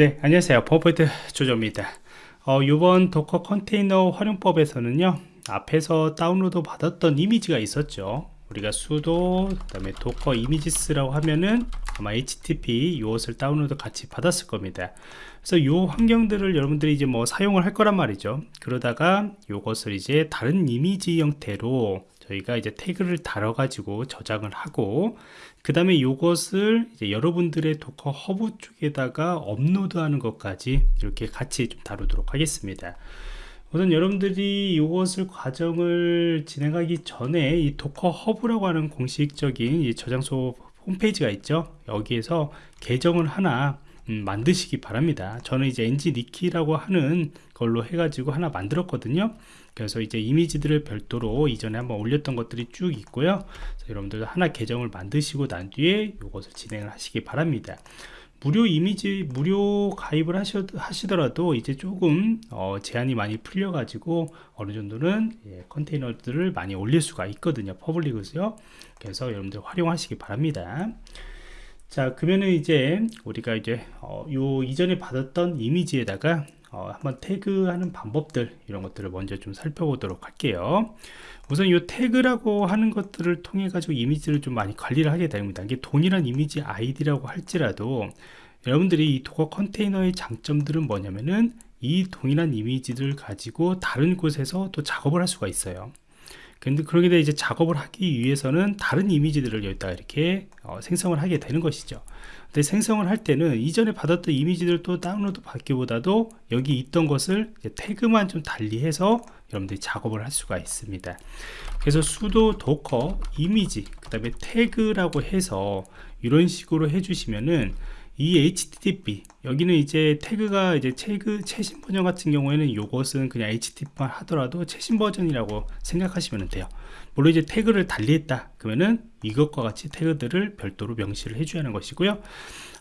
네 안녕하세요. 버퍼포인트 조조입니다. 어, 이번 Docker 컨테이너 활용법에서는요 앞에서 다운로드 받았던 이미지가 있었죠. 우리가 sudo 그 다음에 docker images라고 하면은 아마 http 이것을 다운로드 같이 받았을 겁니다. 그래서 이 환경들을 여러분들이 이제 뭐 사용을 할 거란 말이죠. 그러다가 이것을 이제 다른 이미지 형태로 저희가 이제 태그를 달아 가지고 저장을 하고 그 다음에 이것을 여러분들의 Docker Hub 쪽에다가 업로드하는 것까지 이렇게 같이 좀 다루도록 하겠습니다. 우선 여러분들이 이것을 과정을 진행하기 전에 이 Docker Hub라고 하는 공식적인 이 저장소 홈페이지가 있죠? 여기에서 계정을 하나 음, 만드시기 바랍니다. 저는 이제 ngnicky라고 하는 걸로 해가지고 하나 만들었거든요. 그래서 이제 이미지들을 별도로 이전에 한번 올렸던 것들이 쭉 있고요. 여러분들도 하나 계정을 만드시고 난 뒤에 이것을 진행을 하시기 바랍니다. 무료 이미지 무료 가입을 하셔, 하시더라도 이제 조금 어, 제한이 많이 풀려 가지고 어느 정도는 예, 컨테이너들을 많이 올릴 수가 있거든요. 퍼블릭으로요. 그래서 여러분들 활용하시기 바랍니다 자 그러면은 이제 우리가 이제 어, 요 이전에 받았던 이미지에다가 어, 한번 태그하는 방법들 이런 것들을 먼저 좀 살펴보도록 할게요. 우선 이 태그라고 하는 것들을 통해 가지고 이미지를 좀 많이 관리를 하게 됩니다. 이게 동일한 이미지 아이디라고 할지라도 여러분들이 이 Docker 컨테이너의 장점들은 뭐냐면은 이 동일한 이미지를 가지고 다른 곳에서 또 작업을 할 수가 있어요 근데 그러게 돼 이제 작업을 하기 위해서는 다른 이미지들을 여기다 이렇게 어, 생성을 하게 되는 것이죠. 근데 생성을 할 때는 이전에 받았던 이미지들 또 다운로드 받기보다도 여기 있던 것을 태그만 좀 달리해서 여러분들이 작업을 할 수가 있습니다. 그래서 sudo docker image 그 다음에 태그라고 해서 이런 식으로 해주시면은 이 HTTP 여기는 이제 태그가 이제 태그 최신 버전 같은 경우에는 이것은 그냥 HTTP만 하더라도 최신 버전이라고 생각하시면 돼요. 물론 이제 태그를 달리했다 그러면은 이것과 같이 태그들을 별도로 명시를 해줘야 하는 것이고요.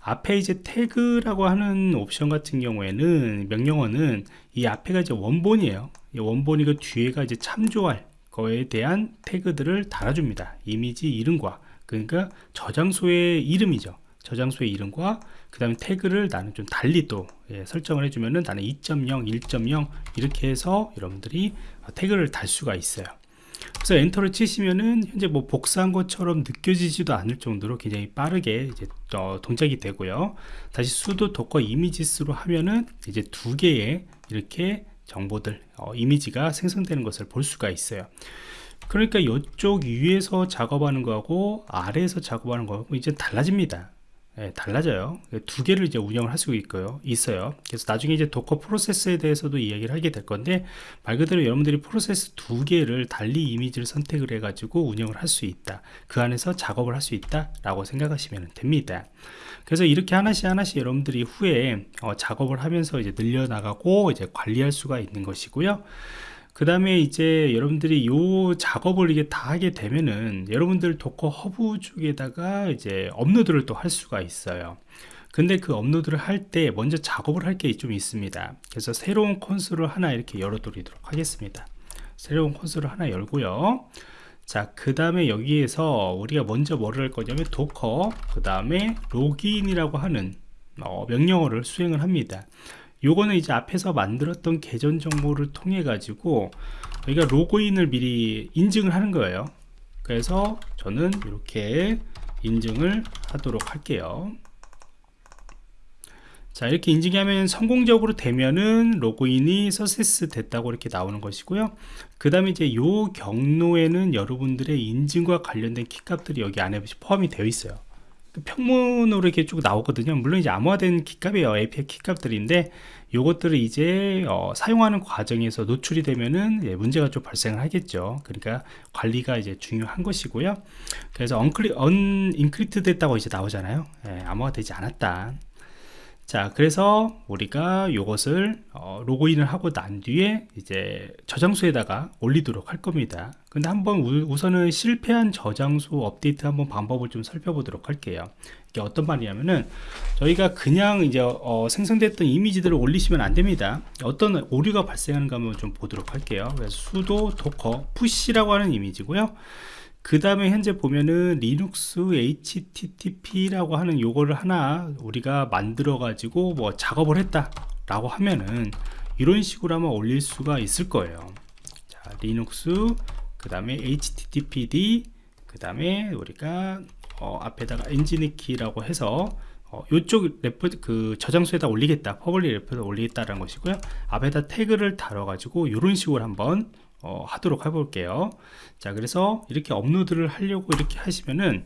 앞에 이제 태그라고 하는 옵션 같은 경우에는 명령어는 이 앞에가 이제 원본이에요. 원본이고 뒤에가 이제 참조할 거에 대한 태그들을 달아줍니다. 이미지 이름과. 그러니까 저장소의 이름이죠 저장소의 이름과 그 다음에 태그를 나는 좀 달리 또 예, 설정을 해주면은 나는 2.0 1.0 이렇게 해서 여러분들이 태그를 달 수가 있어요. 그래서 엔터를 치시면은 현재 뭐 복사한 것처럼 느껴지지도 않을 정도로 굉장히 빠르게 이제 어, 동작이 되고요. 다시 sudo docker images로 하면은 이제 두 개의 이렇게 정보들 어, 이미지가 생성되는 것을 볼 수가 있어요. 그러니까 이쪽 위에서 작업하는 거하고 아래에서 작업하는 거하고 이제 달라집니다 예, 달라져요. 두 개를 이제 운영을 할 수 있고요. 있어요. 그래서 나중에 이제 Docker 프로세스에 대해서도 이야기를 하게 될 건데 말 그대로 여러분들이 프로세스 두 개를 달리 이미지를 선택을 해 가지고 운영을 할 수 있다. 그 안에서 작업을 할 수 있다 라고 생각하시면 됩니다. 그래서 이렇게 하나씩 하나씩 여러분들이 후에 어, 작업을 하면서 이제 늘려나가고 이제 관리할 수가 있는 것이고요 그 다음에 이제 여러분들이 요 작업을 이게 다 하게 되면은 여러분들 Docker Hub 쪽에다가 이제 업로드를 또 할 수가 있어요. 근데 그 업로드를 할 때 먼저 작업을 할 게 좀 있습니다. 그래서 새로운 콘솔을 하나 이렇게 열어 드리도록 하겠습니다. 새로운 콘솔을 하나 열고요. 자 그 다음에 여기에서 우리가 먼저 뭐를 할 거냐면 docker 그 다음에 로그인이라고 하는 어, 명령어를 수행을 합니다 요거는 이제 앞에서 만들었던 계정 정보를 통해 가지고 여기가 로그인을 미리 인증을 하는 거예요. 그래서 저는 이렇게 인증을 하도록 할게요. 자 이렇게 인증하면 성공적으로 되면은 로그인이 서세스 됐다고 이렇게 나오는 것이고요. 그 다음에 이제 요 경로에는 여러분들의 인증과 관련된 키값들이 여기 안에 포함이 되어 있어요. 그 평문으로 이렇게 쭉 나오거든요. 물론 이제 암호화된 키값이에요. API 키값들인데 요것들을 이제 어, 사용하는 과정에서 노출이 되면은 예, 문제가 좀 발생을 하겠죠. 그러니까 관리가 이제 중요한 것이고요. 그래서 언클리, unencrypt 됐다고 이제 나오잖아요. 예, 암호화 되지 않았다 자 그래서 우리가 이것을 어, 로그인을 하고 난 뒤에 이제 저장소에다가 올리도록 할 겁니다. 근데 한번 우, 선은 실패한 저장소 업데이트 한번 방법을 좀 살펴보도록 할게요. 이게 어떤 말이냐면은 저희가 그냥 이제 어, 생성됐던 이미지들을 올리시면 안 됩니다. 어떤 오류가 발생하는가 한번 좀 보도록 할게요. 그래서 sudo docker push라고 하는 이미지고요 그 다음에 현재 보면은 리눅스 http라고 하는 요거를 하나 우리가 만들어 가지고 뭐 작업을 했다 라고 하면은 이런 식으로 한번 올릴 수가 있을 거예요. 자 리눅스 그 다음에 httpd 그 다음에 우리가 어, 앞에다가 ngnicky라고 해서 어, 이쪽 repo 그 저장소에다 올리겠다. public repo에다 올리겠다라는 것이고요. 앞에다 태그를 달아 가지고 이런 식으로 한번 어, 하도록 해볼게요. 자 그래서 이렇게 업로드를 하려고 이렇게 하시면은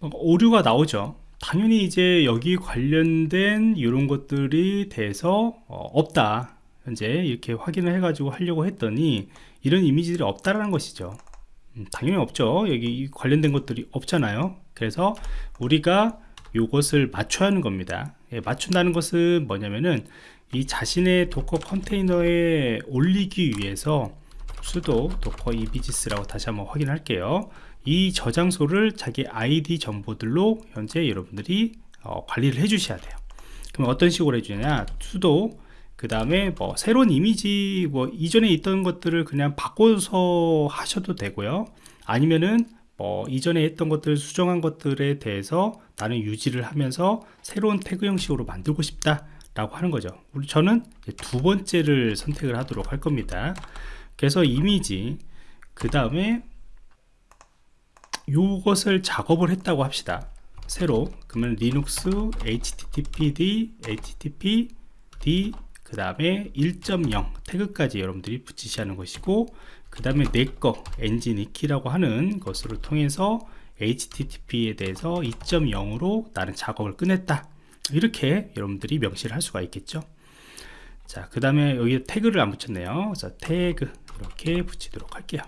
오류가 나오죠. 당연히 이제 여기 관련된 이런 것들이 돼서 어, 없다. 현재 이렇게 확인을 해 가지고 하려고 했더니 이런 이미지들이 없다라는 것이죠. 음, 당연히 없죠. 여기 관련된 것들이 없잖아요. 그래서 우리가 이것을 맞춰야 하는 겁니다. 예, 맞춘다는 것은 뭐냐면은 이 자신의 Docker 컨테이너에 올리기 위해서 sudo docker images라고 다시 한번 확인할게요. 이 저장소를 자기 아이디 정보들로 현재 여러분들이 어, 관리를 해 주셔야 돼요. 그럼 어떤 식으로 해주냐? 수도 그 다음에 뭐 새로운 이미지 뭐 이전에 있던 것들을 그냥 바꿔서 하셔도 되고요. 아니면은 뭐 이전에 했던 것들 수정한 것들에 대해서 나는 유지를 하면서 새로운 태그 형식으로 만들고 싶다 라고 하는 거죠. 우리 저는 두 번째를 선택을 하도록 할 겁니다. 그래서 이미지 그 다음에 요것을 작업을 했다고 합시다. 새로. 그러면 리눅스 httpd httpd 그 다음에 1.0 태그까지 여러분들이 붙이셔야 하는 것이고 그 다음에 내 거 ngnicky라고 하는 것으로 통해서 HTTP에 대해서 2.0으로 나는 작업을 끝냈다. 이렇게 여러분들이 명시를 할 수가 있겠죠. 자 그 다음에 여기 태그를 안 붙였네요. 그래서 태그 이렇게 붙이도록 할게요.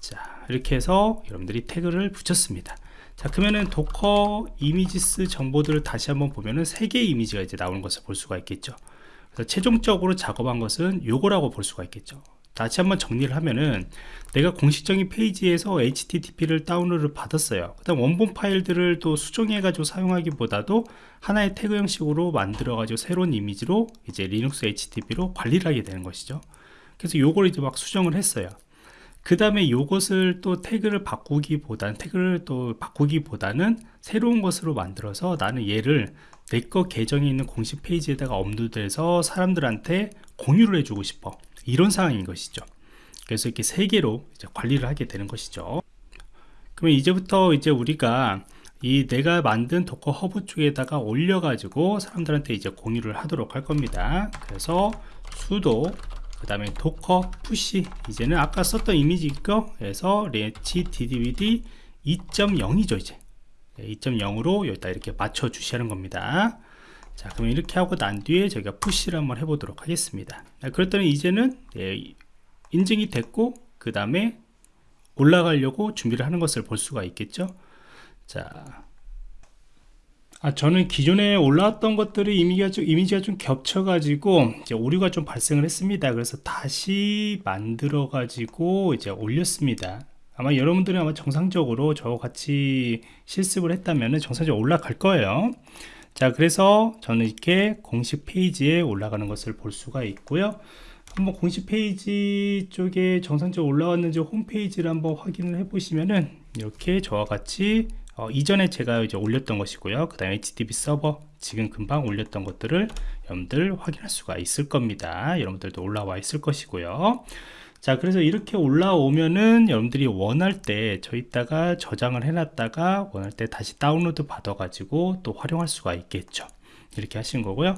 자 이렇게 해서 여러분들이 태그를 붙였습니다. 자 그러면은 docker images 정보들을 다시 한번 보면은 세 개의 이미지가 이제 나오는 것을 볼 수가 있겠죠. 그래서 최종적으로 작업한 것은 요거라고 볼 수가 있겠죠 다시 한번 정리를 하면은 내가 공식적인 페이지에서 HTTP를 다운로드 받았어요. 그 다음 원본 파일들을 또 수정해 가지고 사용하기보다도 하나의 태그 형식으로 만들어 가지고 새로운 이미지로 이제 Linux HTTP로 관리를 하게 되는 것이죠. 그래서 요걸 이제 막 수정을 했어요. 그 다음에 요것을 또 태그를 바꾸기보다는 태그를 또 바꾸기보다는 새로운 것으로 만들어서 나는 얘를 내 거 계정에 있는 공식 페이지에다가 업로드해서 사람들한테 공유를 해주고 싶어 이런 상황인 것이죠. 그래서 이렇게 세 개로 관리를 하게 되는 것이죠. 그러면 이제부터 이제 우리가 이 내가 만든 Docker Hub 쪽에다가 올려 가지고 사람들한테 이제 공유를 하도록 할 겁니다. 그래서 sudo 그 다음에 docker push 이제는 아까 썼던 이미지 거에서 HTTPD 2.0이죠 이제. 2.0으로 여기다 이렇게 맞춰 주시는 겁니다 자 그럼 이렇게 하고 난 뒤에 저희가 push를 한번 해보도록 하겠습니다 그랬더니 이제는 예, 인증이 됐고 그 다음에 올라가려고 준비를 하는 것을 볼 수가 있겠죠 자 아, 저는 기존에 올라왔던 것들이 이미지가 좀, 이미지가 좀 겹쳐가지고 이제 오류가 좀 발생을 했습니다. 그래서 다시 만들어가지고 이제 올렸습니다. 아마 여러분들은 아마 정상적으로 저와 같이 실습을 했다면 정상적으로 올라갈 거예요. 자, 그래서 저는 이렇게 공식 페이지에 올라가는 것을 볼 수가 있고요. 한번 공식 페이지 쪽에 정상적으로 올라왔는지 홈페이지를 한번 확인을 해 보시면은 이렇게 저와 같이 어, 이전에 제가 이제 올렸던 것이고요. 그 다음에 HTTP 서버 지금 금방 올렸던 것들을 여러분들 확인할 수가 있을 겁니다. 여러분들도 올라와 있을 것이고요 자 그래서 이렇게 올라오면은 여러분들이 원할 때 저기다가 저장을 해놨다가 원할 때 다시 다운로드 받아 가지고 또 활용할 수가 있겠죠. 이렇게 하신 거고요.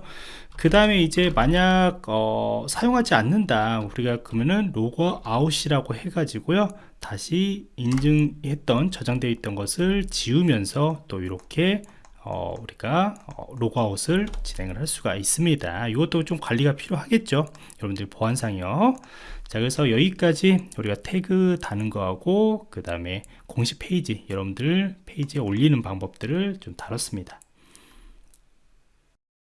그 다음에 이제 만약 어, 사용하지 않는다. 우리가 그러면은 로그 아웃이라고 해 가지고요. 다시 인증했던 저장되어 있던 것을 지우면서 또 이렇게 어, 우리가 어, 로그아웃을 진행을 할 수가 있습니다. 이것도 좀 관리가 필요하겠죠? 여러분들 보안상이요. 자 그래서 여기까지 우리가 태그 다는 거하고 그 다음에 공식 페이지 여러분들 페이지에 올리는 방법들을 좀 다뤘습니다